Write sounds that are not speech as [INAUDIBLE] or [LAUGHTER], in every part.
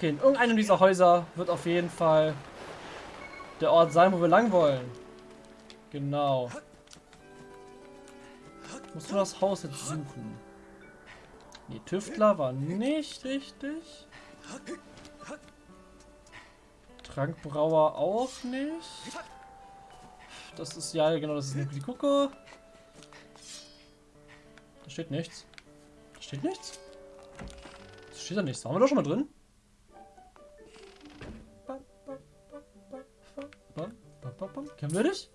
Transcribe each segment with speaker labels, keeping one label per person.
Speaker 1: Okay, in irgendeinem dieser Häuser wird auf jeden Fall der Ort sein, wo wir lang wollen. Genau. Musst du das Haus jetzt suchen? Nee, Tüftler war nicht richtig. Trankbrauer auch nicht. Das ist ja genau, das ist die Gucke. Da steht nichts. Da steht nichts? Da steht da nichts. Waren wir doch schon mal drin? Kennen wir dich?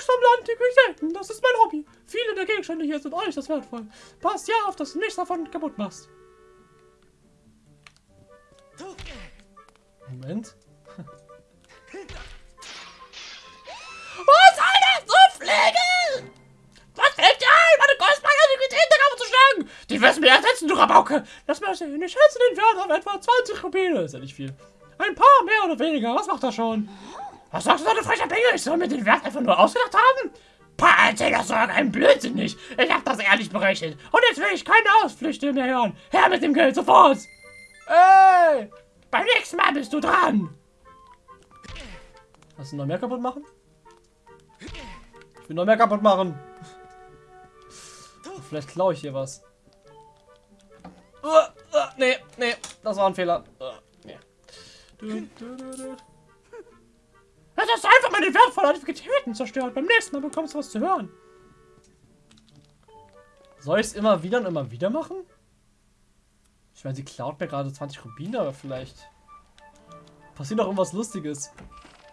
Speaker 1: Ich sammle antike Selten. Das ist mein Hobby. Viele der Gegenstände hier sind euch das wertvoll. Passt ja auf, dass du nichts davon kaputt machst. Moment.
Speaker 2: Was soll das so Flegel? Was fällt dir ein, meine kostbare Antiquität der Kammer zu schlagen? Die wirst du mir ersetzen, du Rabauke.
Speaker 1: Lass mal sehen. Ich schätze den Wert auf etwa 20 Rubine. Ist ja nicht viel. Ein paar mehr oder weniger. Was macht er schon?
Speaker 2: Was sagst du, so eine freche Bengel? Ich soll mir den Wert einfach nur ausgedacht haben? Pah, erzähl das so ein Blödsinn nicht. Ich hab das ehrlich berechnet. Und jetzt will ich keine Ausflüchte mehr hören. Her mit dem Geld sofort. Ey! Beim nächsten Mal bist du dran.
Speaker 1: Hast du noch mehr kaputt machen? Ich will noch mehr kaputt machen. Vielleicht klaue ich hier was. Uh, uh, nee, nee, das war ein Fehler. Uh,
Speaker 2: das ist einfach meine wertvollen Aktivitäten zerstört. Beim nächsten Mal bekommst du was zu hören.
Speaker 1: Soll ich es immer wieder und immer wieder machen? Ich meine, sie klaut mir gerade 20 Rubine, aber vielleicht passiert noch irgendwas Lustiges.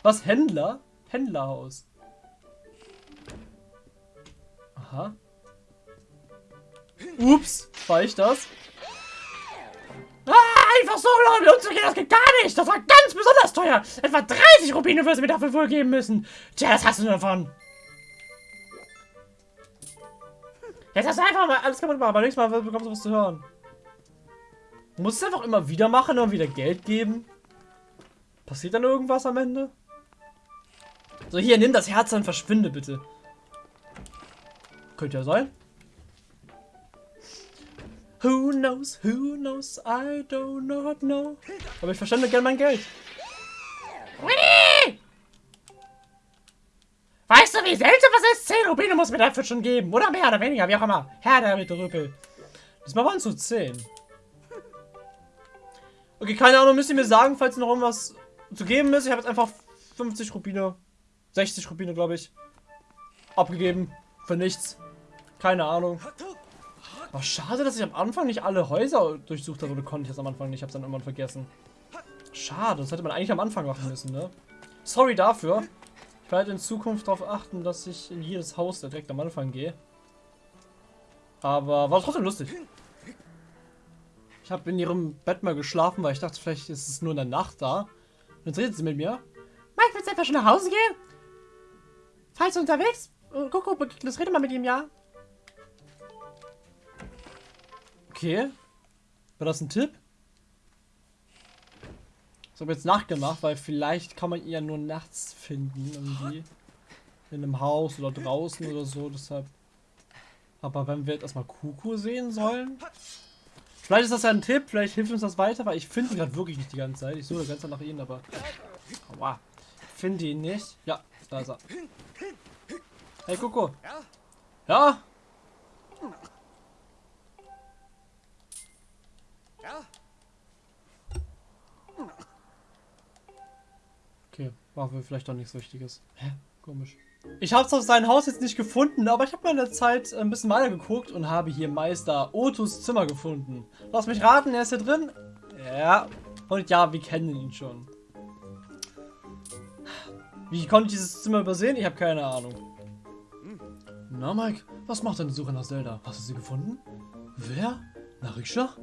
Speaker 1: Was? Händler? Händlerhaus. Aha. Ups, war ich das?
Speaker 2: Einfach so mit umzugehen, das geht gar nicht. Das war ganz besonders teuer. Etwa 30 Rubine wirst du mir dafür wohl geben müssen. Tja, das hast du davon.
Speaker 1: Jetzt hast du einfach mal alles kaputt gemacht, aber nächstes Mal bekommst du was zu hören. Du musst es einfach immer wieder machen und wieder Geld geben. Passiert dann irgendwas am Ende? So, hier, nimm das Herz und verschwinde bitte. Könnte ja sein. Who knows, who knows, I do not know. Aber ich verschwende gerne mein Geld.
Speaker 2: Weißt du, wie selten was ist? 10 Rubine muss mir dafür schon geben. Oder mehr oder weniger, wie auch immer. Herr der mit Rüppel.
Speaker 1: Diesmal waren es so 10. Okay, keine Ahnung, müsst ihr mir sagen, falls noch irgendwas zu geben ist. Ich habe jetzt einfach 50 Rubine, 60 Rubine, glaube ich, abgegeben. Für nichts. Keine Ahnung. Aber schade, dass ich am Anfang nicht alle Häuser durchsucht habe. Oder konnte ich das am Anfang nicht. Ich habe es dann irgendwann vergessen. Schade, das hätte man eigentlich am Anfang machen müssen, ne? Sorry dafür. Ich werde in Zukunft darauf achten, dass ich in jedes Haus direkt am Anfang gehe. Aber war trotzdem lustig. Ich habe in ihrem Bett mal geschlafen, weil ich dachte, vielleicht ist es nur in der Nacht da. Und jetzt redet sie mit mir.
Speaker 2: Mike, willst du einfach schon nach Hause gehen? Falls du unterwegs? Guck, guck, das rede mal mit ihm, ja?
Speaker 1: Okay. War das ein Tipp? Ich habe jetzt nachgemacht, weil vielleicht kann man ihn ja nur nachts finden, irgendwie. In einem Haus oder draußen oder so, deshalb. Aber wenn wir jetzt erstmal Kuku sehen sollen. Vielleicht ist das ja ein Tipp, vielleicht hilft uns das weiter, weil ich finde ihn gerade wirklich nicht die ganze Zeit. Ich suche Zeit nach ihm, aber. Aua. Finde ihn nicht. Ja, da ist er. Hey Kuku. Ja? Okay, war vielleicht doch nichts Wichtiges. Hä? Komisch. Ich habe zwar sein Haus jetzt nicht gefunden, aber ich habe mal in der Zeit ein bisschen weiter geguckt und habe hier Meister Otus Zimmer gefunden. Lass mich raten, er ist hier drin? Ja. Und ja, wir kennen ihn schon. Wie konnte ich dieses Zimmer übersehen? Ich habe keine Ahnung. Na, Mike, was macht deine Suche nach Zelda? Hast du sie gefunden? Wer? Narisha?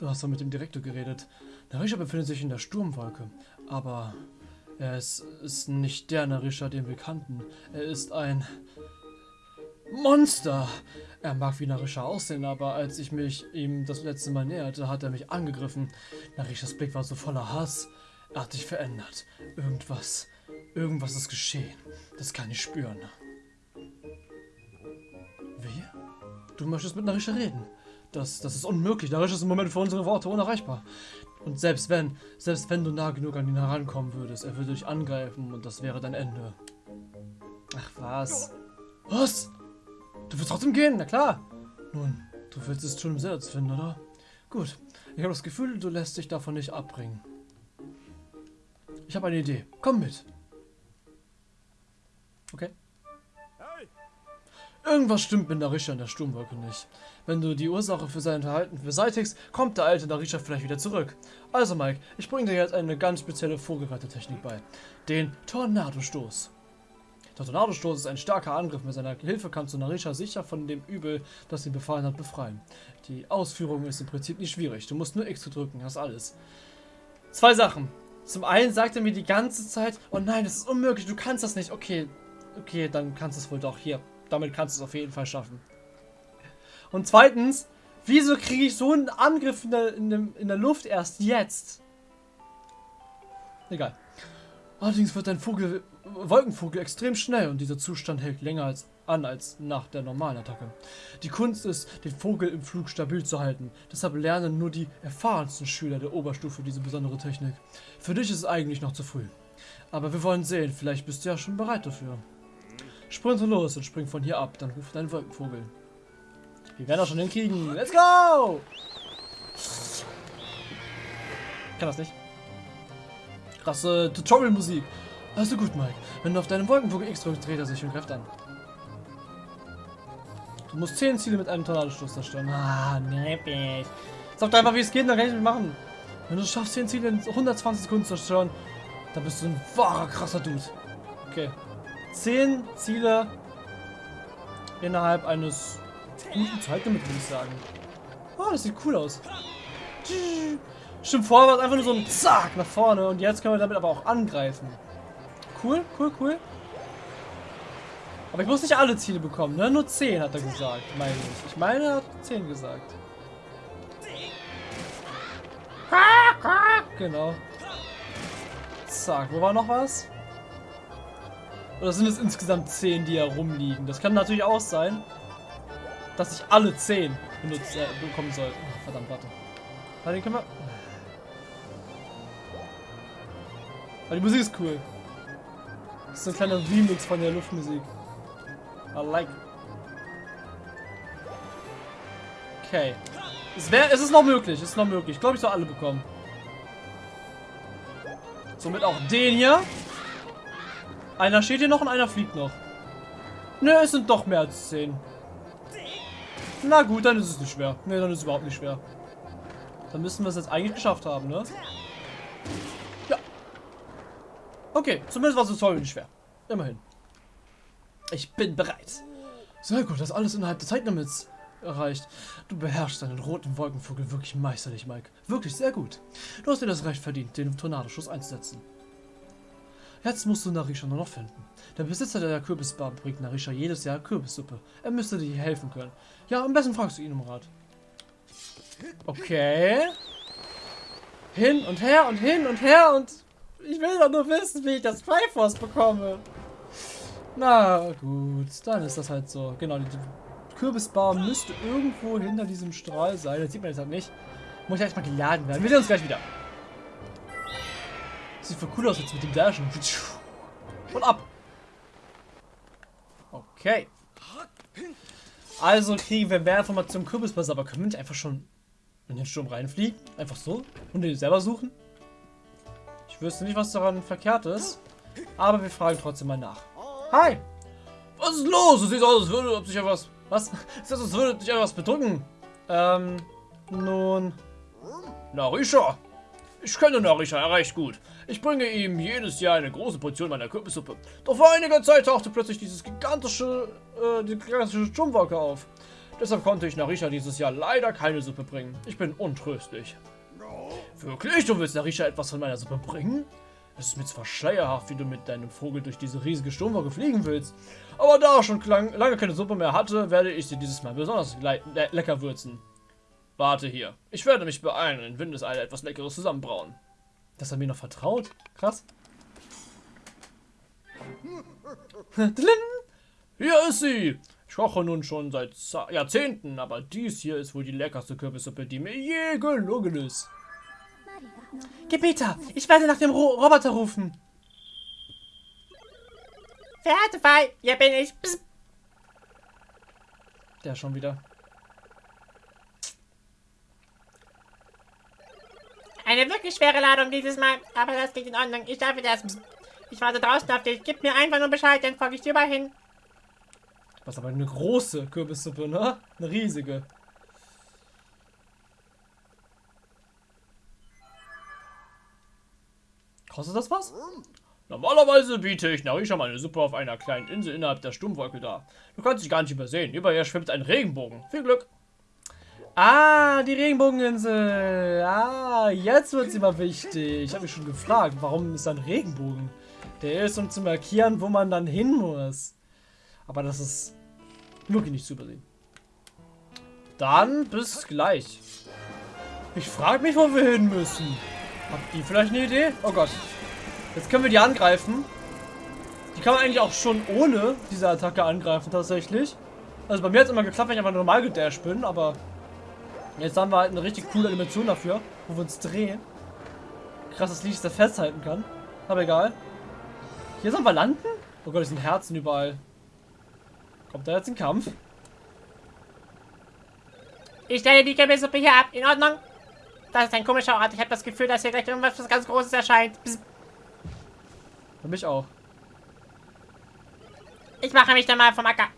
Speaker 1: Du hast doch mit dem Direktor geredet. Narisha befindet sich in der Sturmwolke. Aber er ist, ist nicht der Narisha, den wir kannten. Er ist ein Monster. Er mag wie Narisha aussehen, aber als ich mich ihm das letzte Mal näherte, hat er mich angegriffen. Narishas Blick war so voller Hass. Er hat sich verändert. Irgendwas, irgendwas ist geschehen. Das kann ich spüren. Wie? Du möchtest mit Narisha reden? Das, das ist unmöglich. Narisha ist im Moment für unsere Worte unerreichbar. Und selbst wenn, selbst wenn du nah genug an ihn herankommen würdest, er würde dich angreifen und das wäre dein Ende. Ach was. Was? Du willst trotzdem gehen? Na klar. Nun, du willst es schon Selbst finden, oder? Gut. Ich habe das Gefühl, du lässt dich davon nicht abbringen. Ich habe eine Idee. Komm mit. Okay. Irgendwas stimmt mit Narisha in der Sturmwolke nicht. Wenn du die Ursache für sein Verhalten beseitigst, kommt der alte Narisha vielleicht wieder zurück. Also Mike, ich bringe dir jetzt eine ganz spezielle Vogelreitertechnik bei. Den Tornadostoß. Der Tornadostoß ist ein starker Angriff. Mit seiner Hilfe kannst du Narisha sicher von dem Übel, das ihn befallen hat, befreien. Die Ausführung ist im Prinzip nicht schwierig. Du musst nur X drücken, das ist alles. Zwei Sachen. Zum einen sagt er mir die ganze Zeit, oh nein, das ist unmöglich, du kannst das nicht. Okay, okay, dann kannst du es wohl doch. Hier, damit kannst du es auf jeden Fall schaffen. Und zweitens, wieso kriege ich so einen Angriff in der, in, dem, in der Luft erst jetzt? Egal. Allerdings wird dein Vogel, Wolkenvogel extrem schnell und dieser Zustand hält länger als, an als nach der normalen Attacke. Die Kunst ist, den Vogel im Flug stabil zu halten. Deshalb lernen nur die erfahrensten Schüler der Oberstufe diese besondere Technik. Für dich ist es eigentlich noch zu früh. Aber wir wollen sehen, vielleicht bist du ja schon bereit dafür. Sprinte los und spring von hier ab, dann ruft dein Wolkenvogel. Wir werden das schon hinkriegen. Let's go! Kann das nicht. Krasse Tutorial-Musik. Also gut, Mike. Wenn du auf deinem Wolkenvogel X drückst, dreht er sich und greift an. Du musst 10 Ziele mit einem Tornadostoß zerstören. Ah, neppig. Sag doch einfach, wie es geht, dann kann ich nicht machen. Wenn du es schaffst, 10 Ziele in 120 Sekunden zu zerstören, dann bist du ein wahrer, krasser Dude. Okay. 10 Ziele innerhalb eines guten Zeitlimits, würde ich sagen. Oh, das sieht cool aus. Stimmt, vorher war es einfach nur so ein Zack nach vorne und jetzt können wir damit aber auch angreifen. Cool, cool, cool. Aber ich muss nicht alle Ziele bekommen, ne? Nur 10 hat er gesagt, meine ich. Ich meine, er hat 10 gesagt. Genau. Zack, wo war noch was? Oder sind es insgesamt 10, die herumliegen? Das kann natürlich auch sein, dass ich alle 10 benutzt, äh, bekommen soll. Oh, verdammt, warte. Warte, den können wir... Aber die Musik ist cool. Das ist ein kleiner Remix von der Luftmusik. I like. Okay. Es, wär, es ist noch möglich, es ist noch möglich. Ich glaube, ich soll alle bekommen. Somit auch den hier. Einer steht hier noch und einer fliegt noch. Ne, es sind doch mehr als 10. Na gut, dann ist es nicht schwer. Ne, dann ist es überhaupt nicht schwer. Dann müssen wir es jetzt eigentlich geschafft haben, ne? Ja. Okay, zumindest war es toll nicht schwer. Immerhin. Ich bin bereit. Sehr gut, das alles innerhalb des Zeitlimits erreicht. Du beherrschst deinen roten Wolkenvogel wirklich meisterlich, Mike. Wirklich sehr gut. Du hast dir das Recht verdient, den Tornadoschuss einzusetzen. Jetzt musst du Narisha nur noch finden. Der Besitzer der Kürbisbar bringt Narisha jedes Jahr Kürbissuppe. Er müsste dir helfen können. Ja, am besten fragst du ihn um Rat. Okay. Hin und her und hin und her und ich will doch nur wissen, wie ich das Triforce bekomme. Na gut, dann ist das halt so. Genau, die Kürbisbar müsste irgendwo hinter diesem Strahl sein. Das sieht man jetzt halt nicht. Muss ja erstmal geladen werden. Wir sehen uns gleich wieder. Sieht voll cool aus jetzt mit dem Dashen. Und ab. Okay. Also kriegen wir mehr Informationen zum Kürbispass, aber können wir nicht einfach schon in den Sturm reinfliegen? Einfach so? Und den selber suchen? Ich wüsste nicht, was daran verkehrt ist. Aber wir fragen trotzdem mal nach. Hi! Was ist los? Du siehst aus, als würde sich etwas... Was? Sieht aus, als würde dich etwas bedrücken. Ähm, nun... Narisha! Ich kenne Narisha recht gut. Ich bringe ihm jedes Jahr eine große Portion meiner Kürbissuppe. Doch vor einiger Zeit tauchte plötzlich dieses gigantische, äh, die gigantische Sturmwolke auf. Deshalb konnte ich Narisha dieses Jahr leider keine Suppe bringen. Ich bin untröstlich. Wirklich? Du willst Narisha etwas von meiner Suppe bringen? Es ist mir zwar schleierhaft, wie du mit deinem Vogel durch diese riesige Sturmwolke fliegen willst, aber da er schon lange keine Suppe mehr hatte, werde ich sie dieses Mal besonders le lecker würzen. Warte hier. Ich werde mich beeilen und in Windeseile etwas Leckeres zusammenbrauen. Dass er mir noch vertraut? Krass. Hier ist sie! Ich koche nun schon seit Jahrzehnten, aber dies hier ist wohl die leckerste Kürbissuppe, die mir je gelungen ist. Gebieter, ich werde nach dem Ro Roboter rufen.
Speaker 2: Verehrte Fall, hier bin ich. Psst.
Speaker 1: Der schon wieder.
Speaker 2: Eine wirklich schwere Ladung dieses Mal, aber das geht in Ordnung. Ich darf das. Ich warte draußen auf dich. Gib mir einfach nur Bescheid, dann folge ich dir mal hin.
Speaker 1: Was aber eine große Kürbissuppe, ne? Eine riesige. Kostet das was?
Speaker 3: Normalerweise biete ich Narisha meine Suppe auf einer kleinen Insel innerhalb der Sturmwolke dar. Du kannst dich gar nicht übersehen. Über ihr schwimmt ein Regenbogen. Viel Glück.
Speaker 1: Ah, die Regenbogeninsel. Ah, jetzt wird sie mal wichtig. Ich habe mich schon gefragt, warum ist da ein Regenbogen? Der ist, um zu markieren, wo man dann hin muss. Aber das ist wirklich nicht zu übersehen. Dann bis gleich. Ich frage mich, wo wir hin müssen. Habt ihr vielleicht eine Idee? Oh Gott. Jetzt können wir die angreifen. Die kann man eigentlich auch schon ohne diese Attacke angreifen, tatsächlich. Also bei mir hat es immer geklappt, wenn ich einfach normal gedasht bin, aber jetzt haben wir halt eine richtig coole Animation dafür, wo wir uns drehen. Krass, dass Licht da festhalten kann. Aber egal. Hier sollen wir landen? Oh Gott, es sind Herzen überall. Kommt da jetzt ein Kampf?
Speaker 2: Ich stelle die Kürbissuppe hier ab. In Ordnung? Das ist ein komischer Ort. Ich habe das Gefühl, dass hier gleich irgendwas was ganz Großes erscheint. Psst.
Speaker 1: Für mich auch.
Speaker 2: Ich mache mich dann mal vom Acker.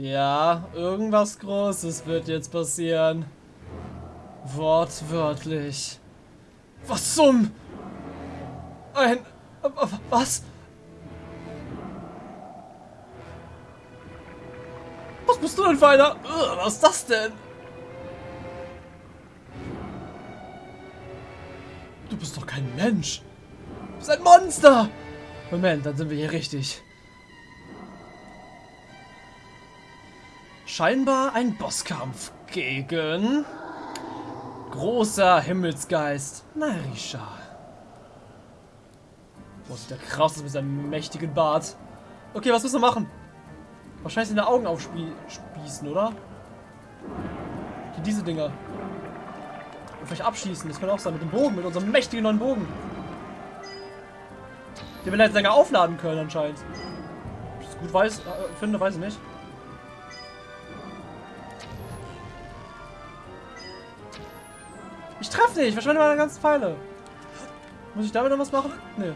Speaker 1: Ja, irgendwas Großes wird jetzt passieren. Wortwörtlich. Was zum... Ein... Was? Was bist du denn für einer? Was ist das denn? Du bist doch kein Mensch. Du bist ein Monster. Moment, dann sind wir hier richtig. Scheinbar ein Bosskampf gegen großer Himmelsgeist Narisha. Boah, sieht der krass aus mit seinem mächtigen Bart. Okay, was müssen wir machen? Wahrscheinlich seine Augen aufspießen, oder? Hier diese Dinger. Und vielleicht abschießen, das kann auch sein. Mit dem Bogen, mit unserem mächtigen neuen Bogen. Den wir jetzt länger aufladen können anscheinend. Ob ich das gut weiß, äh, finde, weiß ich nicht. Ich treffe nicht, verschwende meine ganzen Pfeile. Muss ich damit noch was machen? Nee.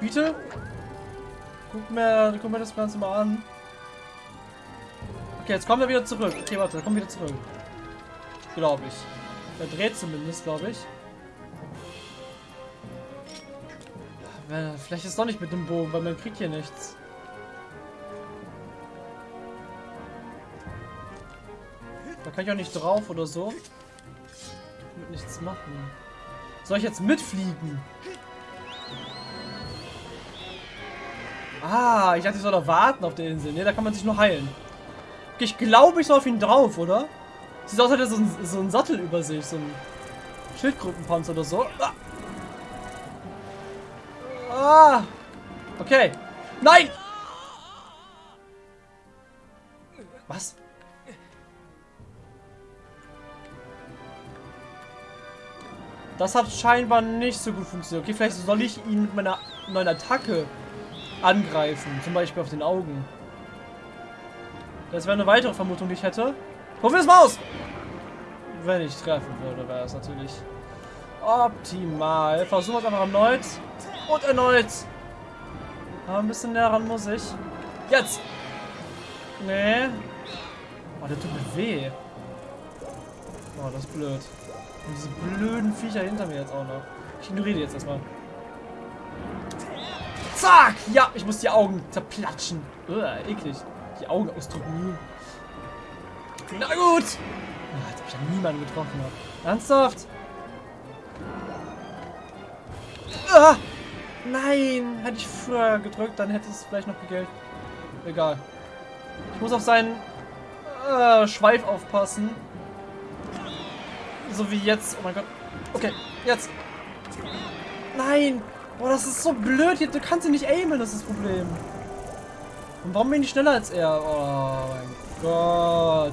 Speaker 1: Bitte? Guck mir, guck mir das Ganze mal an. Okay, jetzt kommen wir wieder zurück. Okay, warte, kommen wir wieder zurück. Glaube ich. Er dreht zumindest, glaube ich. Vielleicht ist doch nicht mit dem Bogen, weil man kriegt hier nichts. Da kann ich auch nicht drauf oder so. Wird nichts machen. Soll ich jetzt mitfliegen? Ah, ich dachte, ich soll da warten auf der Insel. Ne, da kann man sich nur heilen. Okay, ich glaube, ich soll auf ihn drauf, oder? Sieht aus, als hätte er so ein, so ein Sattel über sich. So ein Schildgruppenpanzer oder so. Ah. ah. Okay. Nein! Was? Das hat scheinbar nicht so gut funktioniert. Okay, vielleicht soll ich ihn mit meiner neuen Attacke angreifen. Zum Beispiel auf den Augen. Das wäre eine weitere Vermutung, die ich hätte. Probier es mal aus! Wenn ich treffen würde, wäre es natürlich optimal. Versuchen wir es einfach erneut. Und erneut. Aber ein bisschen näher ran muss ich. Jetzt! Nee. Oh, der tut mir weh. Oh, das ist blöd. Und diese blöden Viecher hinter mir jetzt auch noch. Ich ignoriere die jetzt erstmal. Zack! Ja, ich muss die Augen zerplatschen. Uah, eklig. Die Augen ausdrücken. Na gut! Ah, jetzt habe ich ja niemanden getroffen. Ernsthaft? Ah! Nein! Hätte ich früher gedrückt, dann hätte es vielleicht noch gegelt. Egal. Ich muss auf seinen äh, Schweif aufpassen. So wie jetzt. Oh mein Gott. Okay, jetzt. Nein! Boah, das ist so blöd. Du kannst ihn nicht aimen, das ist das Problem. Und warum bin ich schneller als er? Oh mein Gott.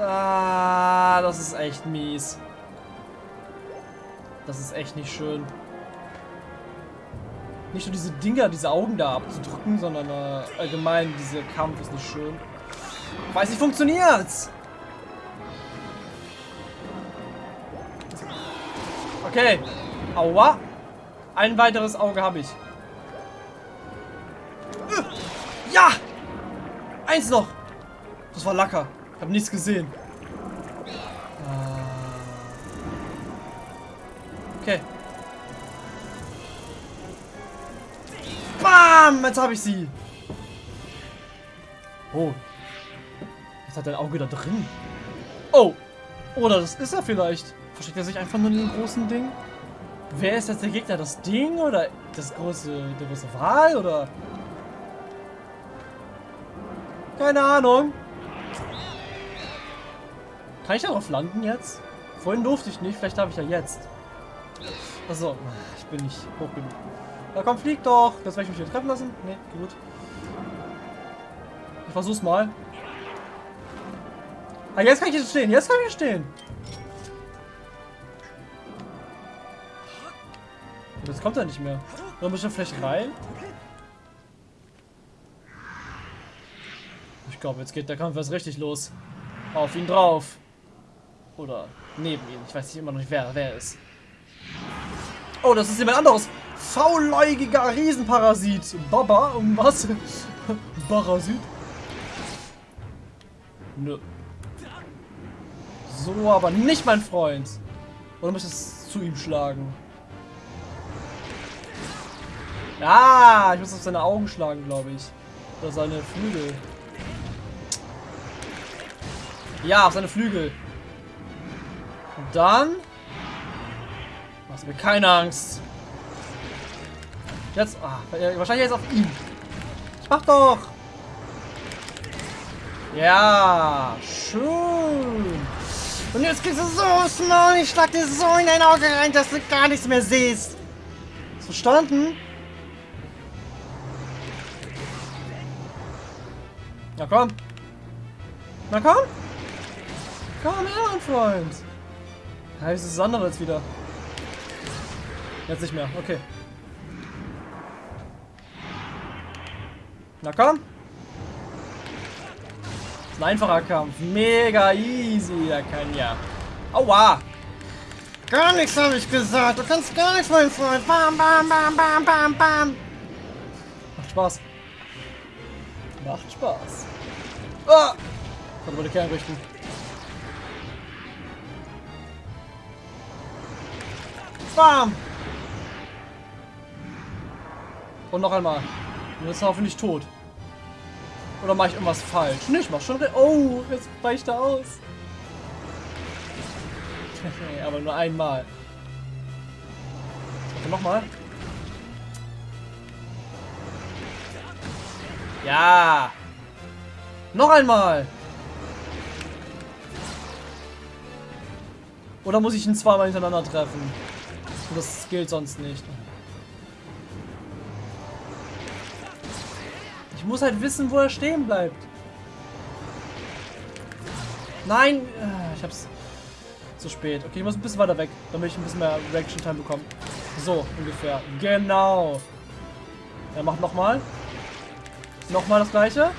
Speaker 1: Ah, das ist echt mies. Das ist echt nicht schön. Nicht nur diese Dinger, diese Augen da abzudrücken, sondern äh, allgemein dieser Kampf ist nicht schön. Weiß nicht, funktioniert's! Okay. Aua. Ein weiteres Auge habe ich. Ja! Eins noch! Das war Lacker. Ich habe nichts gesehen. Bam! Jetzt habe ich sie. Oh. Jetzt hat er ein Auge da drin. Oh. Oder das ist er vielleicht. Versteckt er sich einfach nur in dem großen Ding? Wer ist jetzt der Gegner? Das Ding oder das große, der große Wal oder? Keine Ahnung. Kann ich darauf landen jetzt? Vorhin durfte ich nicht, vielleicht darf ich ja jetzt. Achso, ich bin nicht hoch genug. Na komm, flieg doch. Das werde ich mich hier treffen lassen. Nee, gut. Ich versuch's mal. Ah, jetzt kann ich hier stehen. Jetzt kann ich hier stehen. Jetzt kommt er nicht mehr. Dann muss ich vielleicht rein. Ich glaube, jetzt geht der Kampf erst richtig los. Auf ihn drauf. Oder neben ihn. Ich weiß nicht immer noch nicht, wer wer ist. Oh, das ist jemand anderes. Faulläugiger Riesenparasit. Baba, um was? Parasit? Nö. So, aber nicht mein Freund. Oder muss ich das zu ihm schlagen? Ah, ich muss auf seine Augen schlagen, glaube ich. Oder seine Flügel. Ja, auf seine Flügel. Und dann... Machst mir keine Angst. Jetzt... Ah, wahrscheinlich jetzt auf ihn. Mach doch! Ja, schön. Und jetzt gehst du so small, ich schlag dir so in dein Auge rein, dass du gar nichts mehr siehst. Verstanden? Na komm. Na komm. Komm her, mein Freund. Ja, ist das wieder. Jetzt nicht mehr. Okay. Na komm. Ein einfacher Kampf. Mega easy. Der kann ja. Aua. Gar nichts habe ich gesagt. Du kannst gar nichts, mein Freund. Bam, bam, bam, bam, bam, bam. Macht Spaß. Macht Spaß. Ah! Kann aber die Kern richten. Bam! Und noch einmal. Und jetzt hoffentlich tot. Oder mache ich irgendwas falsch? Nee, ich mach schon... Oh, jetzt weicht er aus. [LAUGHS] aber nur einmal. Okay, nochmal. Ja. Noch einmal. Oder muss ich ihn zweimal hintereinander treffen? Das gilt sonst nicht. Muss halt wissen, wo er stehen bleibt. Nein! Äh, ich hab's zu spät. Okay, ich muss ein bisschen weiter weg, damit ich ein bisschen mehr Reaction Time bekomme. So, ungefähr. Genau. Er macht nochmal. Nochmal das gleiche.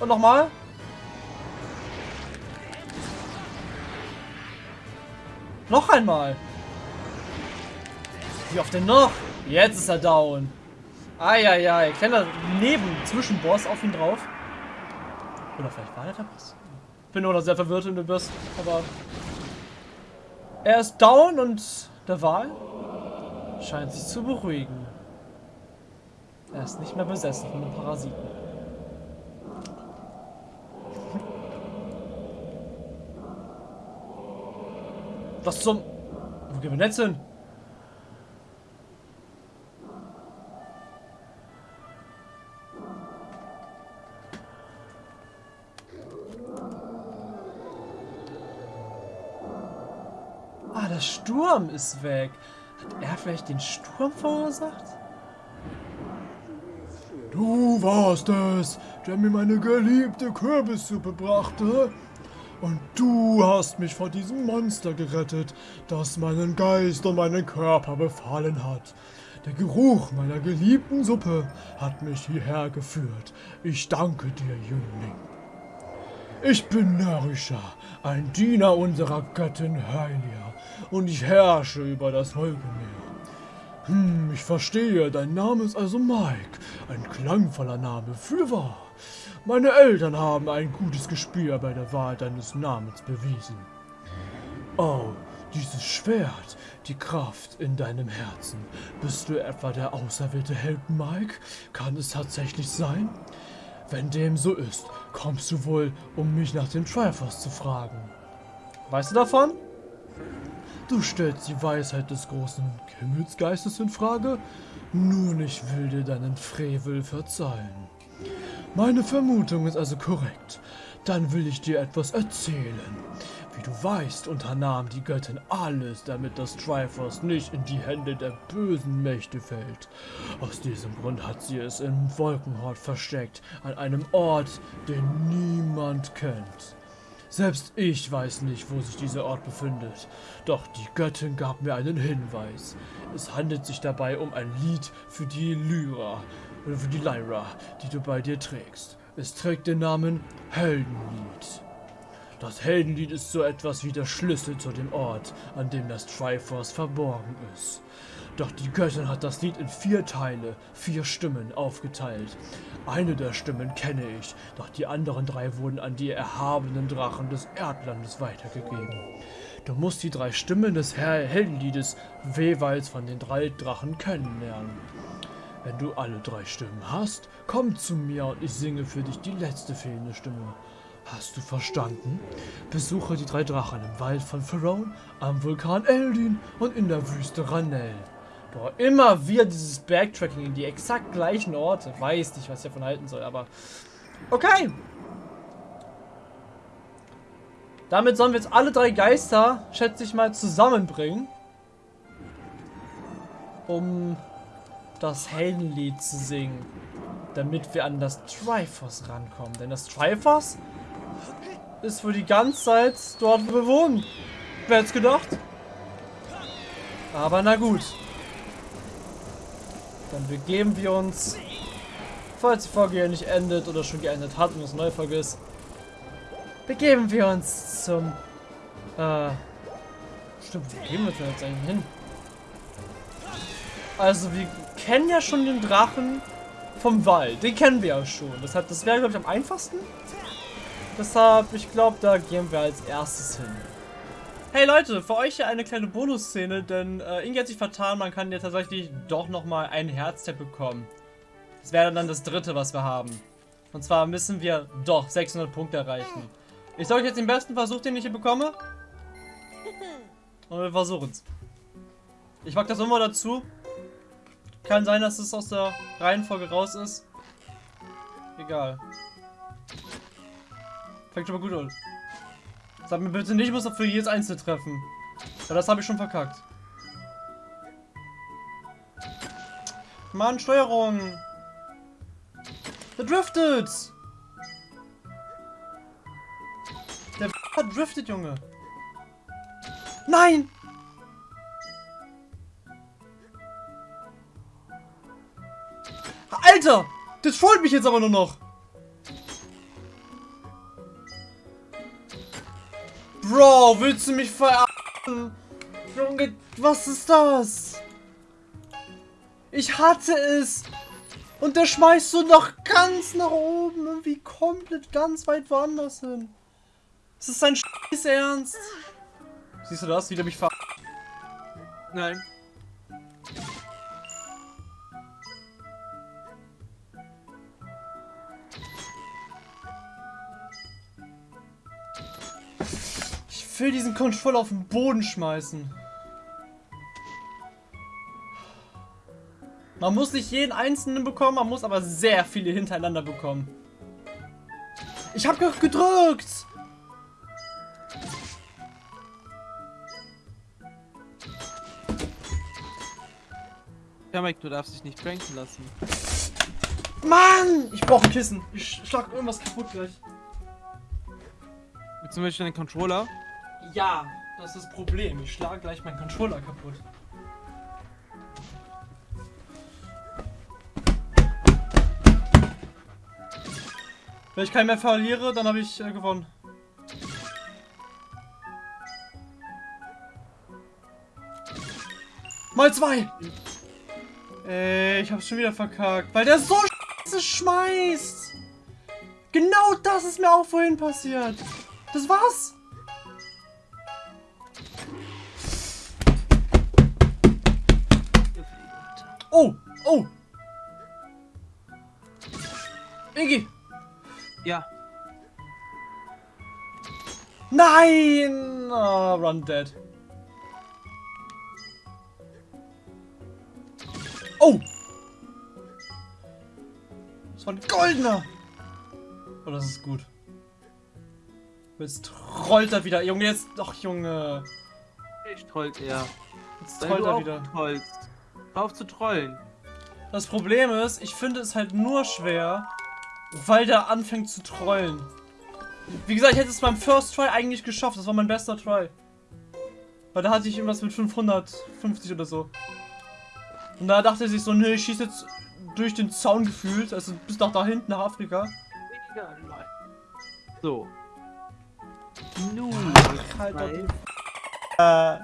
Speaker 1: Und nochmal. Noch einmal. Wie oft denn noch? Jetzt ist er down. Eieiei. Kleiner Neben-Zwischenboss auf ihn drauf. Oder vielleicht war er der Boss? Bin nur noch sehr verwirrt in dem Boss. Aber er ist down und der Wal scheint sich zu beruhigen. Er ist nicht mehr besessen von den Parasiten. Was zum... Wo gehen wir jetzt hin?
Speaker 4: Sturm ist weg. Hat er vielleicht den Sturm verursacht?
Speaker 1: Du warst es, der mir meine geliebte Kürbissuppe brachte. Und du hast mich vor diesem Monster gerettet, das meinen Geist und meinen Körper befallen hat. Der Geruch meiner geliebten Suppe hat mich hierher geführt. Ich danke dir, Jüngling. Ich bin Narisha, ein Diener unserer Göttin Hylia, und ich herrsche über das Wolkenmeer. Hm, ich verstehe, dein Name ist also Mike, ein klangvoller Name, fürwahr. Meine Eltern haben ein gutes Gespür bei der Wahl deines Namens bewiesen. Oh, dieses Schwert, die Kraft in deinem Herzen. Bist du etwa der auserwählte Held Mike? Kann es tatsächlich sein? Wenn dem so ist, kommst du wohl, um mich nach dem Triforce zu fragen.
Speaker 4: Weißt du davon?
Speaker 1: Du stellst die Weisheit des großen Himmelsgeistes in Frage? Nun, ich will dir deinen Frevel verzeihen. Meine Vermutung ist also korrekt. Dann will ich dir etwas erzählen. Wie du weißt, unternahm die Göttin alles, damit das Triforce nicht in die Hände der bösen Mächte fällt. Aus diesem Grund hat sie es im Wolkenhort versteckt, an einem Ort, den niemand kennt. Selbst ich weiß nicht, wo sich dieser Ort befindet. Doch die Göttin gab mir einen Hinweis. Es handelt sich dabei um ein Lied für die Lyra, oder für die Lyra, die du bei dir trägst. Es trägt den Namen Heldenlied. Das Heldenlied ist so etwas wie der Schlüssel zu dem Ort, an dem das Triforce verborgen ist. Doch die Göttin hat das Lied in vier Teile, vier Stimmen aufgeteilt. Eine der Stimmen kenne ich, doch die anderen drei wurden an die erhabenen Drachen des Erdlandes weitergegeben. Du musst die drei Stimmen des Heldenliedes jeweils von den drei Drachen kennenlernen. Wenn du alle drei Stimmen hast, komm zu mir und ich singe für dich die letzte fehlende Stimme. Hast du verstanden? Besuche die drei Drachen im Wald von Pharaon, am Vulkan Eldin und in der Wüste Ranel.
Speaker 4: Boah, immer wieder dieses Backtracking in die exakt gleichen Orte. Weiß nicht, was ich davon halten soll, aber... Okay. Damit sollen wir jetzt alle drei Geister, schätze ich mal, zusammenbringen. Um das Heldenlied zu singen. Damit wir an das Triforce rankommen. Denn das Triforce ist für die ganze Zeit dort bewohnt. Wer hätte gedacht? Aber na gut. Dann begeben wir uns, falls die Folge hier nicht endet oder schon geendet hat und es eine neue begeben wir uns zum, äh, stimmt, wo gehen wir denn jetzt eigentlich hin? Also, wir kennen ja schon den Drachen vom Wald. Den kennen wir ja schon. Deshalb, das wäre, glaube ich, am einfachsten. Deshalb, ich glaube, da gehen wir als erstes hin. Hey Leute, für euch hier eine kleine Bonusszene, denn äh, Inge hat sich vertan, man kann ja tatsächlich doch nochmal einen Herztap bekommen. Das wäre dann das dritte, was wir haben. Und zwar müssen wir doch 600 Punkte erreichen. Ich sage euch jetzt den besten Versuch, den ich hier bekomme. [LAUGHS] Und wir versuchen es. Ich mag das immer dazu. Kann sein, dass es aus der Reihenfolge raus ist. Egal. Fängt schon mal gut an. Sag mir bitte nicht, ich muss noch für jedes Einzelne treffen. Weil das habe ich schon verkackt. Mann, Steuerung! Der driftet! Der driftet, Junge! Nein! Alter! Das freut mich jetzt aber nur noch! Bro, willst du mich verarschen? Junge, was ist das? Ich hatte es. Und der schmeißt so noch ganz nach oben. Irgendwie komplett ganz weit woanders hin. Ist das dein Scheiß Ernst? Siehst du das? Wie der mich ver... Nein. Ich will diesen Controller auf den Boden schmeißen. Man muss nicht jeden einzelnen bekommen, man muss aber sehr viele hintereinander bekommen. Ich habe gedrückt! Kamek, du darfst dich nicht pranken lassen.
Speaker 1: Mann! Ich brauch ein Kissen. Ich schlag irgendwas kaputt gleich.
Speaker 4: Willst du den Controller?
Speaker 1: Ja, das ist das Problem. Ich schlage gleich meinen Controller kaputt. Wenn ich keinen mehr verliere, dann habe ich äh, gewonnen. Mal zwei! Ey, ich hab's schon wieder verkackt, weil der so scheiße schmeißt! Genau das ist mir auch vorhin passiert. Das war's.
Speaker 4: Ja.
Speaker 1: Nein! Oh, run dead. Oh! Das war ein goldener! Oh, das ist gut. Jetzt trollt er wieder. Junge, jetzt... Doch, Junge.
Speaker 4: Ich trollt er.
Speaker 1: Jetzt trollt er wieder.
Speaker 4: trollst. Hör auf zu trollen.
Speaker 1: Das Problem ist, ich finde es halt nur schwer, weil der anfängt zu trollen. Wie gesagt, ich hätte es beim First Try eigentlich geschafft. Das war mein bester Try. Weil da hatte ich irgendwas mit 550 oder so. Und da dachte er sich so, nee, ich schieße jetzt durch den Zaun gefühlt, also bis nach da hinten, nach Afrika.
Speaker 4: So. Nun,
Speaker 1: halt doch
Speaker 4: Mike.
Speaker 1: Äh.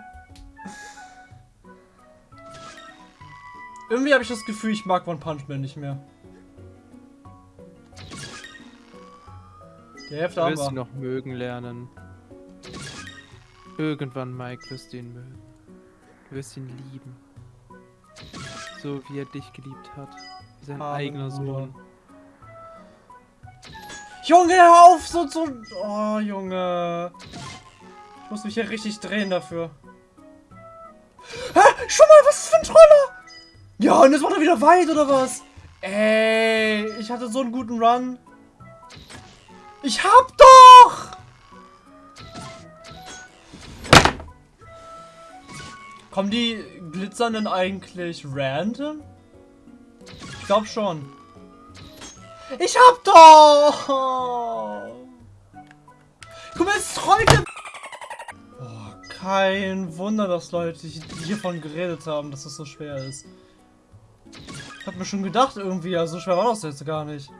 Speaker 1: Irgendwie habe ich das Gefühl, ich mag One Punch Man nicht mehr. Die Hälfte
Speaker 4: Du
Speaker 1: haben
Speaker 4: wirst ihn
Speaker 1: wir.
Speaker 4: noch mögen lernen. Irgendwann, Mike, wirst du ihn mögen. Du wirst ihn lieben. So wie er dich geliebt hat. Wie sein
Speaker 1: Arme
Speaker 4: eigener. Sohn.
Speaker 1: Junge, hör auf, so so. Oh, Junge. Ich muss mich hier richtig drehen dafür. Hä? Schon mal, was ist für ein Troller? Ja, und jetzt macht er wieder weit, oder was? Ey, ich hatte so einen guten Run. Ich hab doch! Kommen die glitzernden eigentlich random? Ich glaube schon. Ich hab doch! Guck mal, trollt der... Oh, kein Wunder, dass Leute hiervon geredet haben, dass das so schwer ist. Ich hab mir schon gedacht irgendwie, ja, so schwer war das jetzt gar nicht.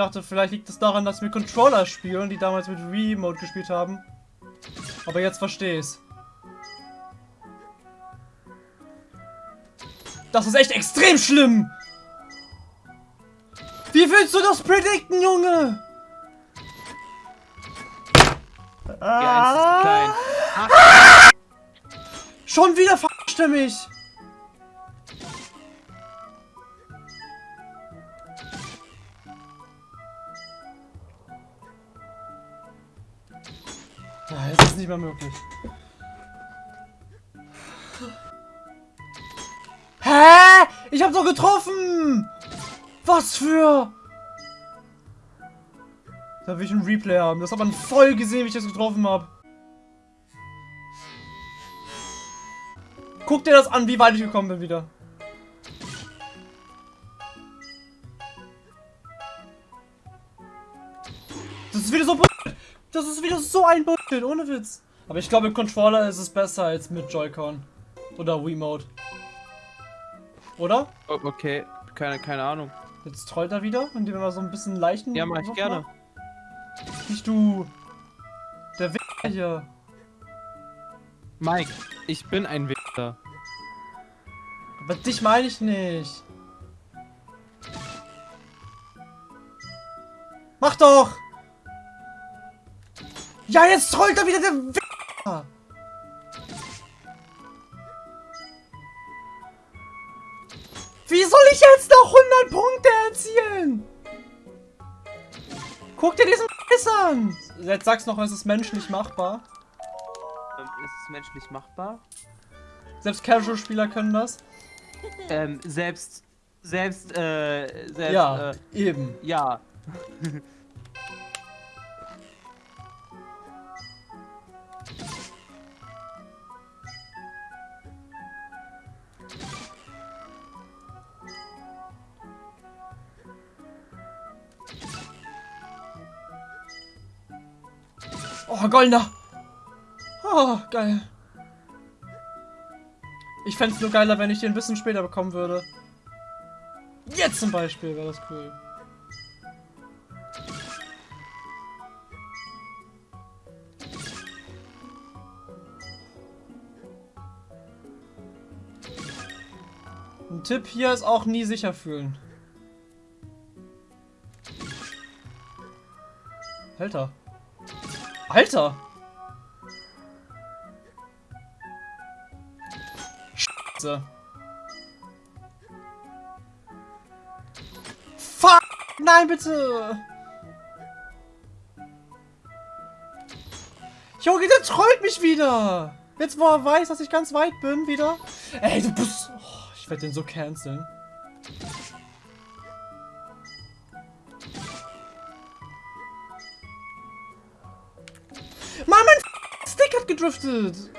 Speaker 1: Ich dachte, vielleicht liegt es daran, dass wir Controller spielen, die damals mit Remote gespielt haben. Aber jetzt verstehe ich's. Das ist echt extrem schlimm! Wie willst du das predikten, Junge?
Speaker 4: Ja, eins ist klein.
Speaker 1: Schon wieder verarscht er mich. Nicht mehr möglich. Hä? Ich hab doch getroffen! Was für... Da will ich einen Replay haben. Das hat man voll gesehen, wie ich das getroffen habe. Guck dir das an, wie weit ich gekommen bin wieder. Das ist wieder so. Das ist wieder so ein Bullshit, ohne Witz. Aber ich glaube, mit Controller ist es besser als mit Joy-Con. Oder Wiimote. Oder?
Speaker 4: Oh, okay, keine, keine Ahnung.
Speaker 1: Jetzt trollt er wieder, indem er mal so ein bisschen leichten.
Speaker 4: Ja, mach ich gerne.
Speaker 1: macht. Nicht du. Der Wichser hier.
Speaker 4: Mike, ich bin ein Wichser.
Speaker 1: Aber dich meine ich nicht. Mach doch! Ja, jetzt trollt er wieder der Wichser! Wie soll ich jetzt noch 100 Punkte erzielen? Guck dir diesen Scheiß an! Jetzt sag's noch, es ist menschlich machbar.
Speaker 4: Ähm, ist es menschlich machbar?
Speaker 1: Selbst Casual-Spieler können das.
Speaker 4: Ähm, selbst, selbst, äh, selbst,
Speaker 1: Ja,
Speaker 4: äh,
Speaker 1: eben.
Speaker 4: ja. [LAUGHS]
Speaker 1: goldener. Oh, geil. Ich fände es nur geiler, wenn ich den ein bisschen später bekommen würde. Jetzt zum Beispiel wäre das cool. Ein Tipp hier ist auch nie sicher fühlen. Alter. Alter! Scheiße. Fuck! Nein, bitte! Junge, der trollt mich wieder! Jetzt, wo er weiß, dass ich ganz weit bin, wieder. Ey, du bist... Oh, ich werde den so canceln. Stick hat gedriftet!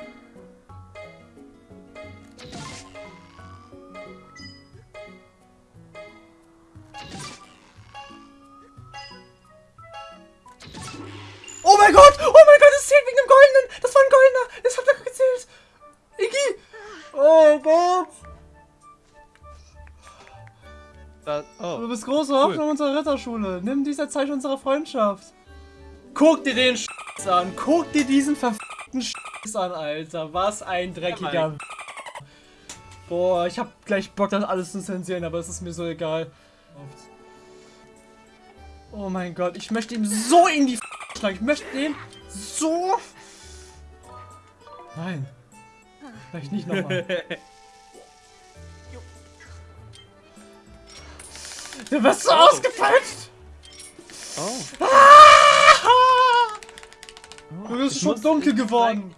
Speaker 1: Oh mein Gott! Oh mein Gott, es zählt wegen dem Goldenen! Das war ein Goldener! Das hat doch gezählt! Iggy! Oh Gott!
Speaker 4: Da,
Speaker 1: Du
Speaker 4: oh.
Speaker 1: bist große Hoffnung unserer Ritterschule. Nimm dies als Zeichen unserer Freundschaft. Guck dir den Scheiß an. Guck dir diesen verfickten Scheiß an, Alter. Was ein dreckiger. Boah, ich hab gleich Bock, das alles zu zensieren, aber es ist mir so egal. Oh mein Gott, ich möchte ihm so in die schlagen. Ich möchte den so. Nein. Vielleicht nicht nochmal. [LAUGHS] Du wirst so ausgepeitscht!
Speaker 4: Oh.
Speaker 1: Du bist schon dunkel geworden.